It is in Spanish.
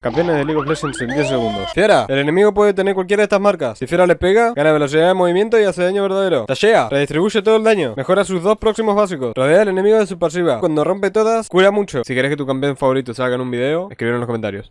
Campeones de League of Legends en 10 segundos. Fiera, el enemigo puede tener cualquiera de estas marcas. Si Fiera le pega, gana velocidad de movimiento y hace daño verdadero. Tashea, redistribuye todo el daño. Mejora sus dos próximos básicos. Rodea al enemigo de su pasiva. Cuando rompe todas, cura mucho. Si querés que tu campeón favorito salga en un video, escríbelo en los comentarios.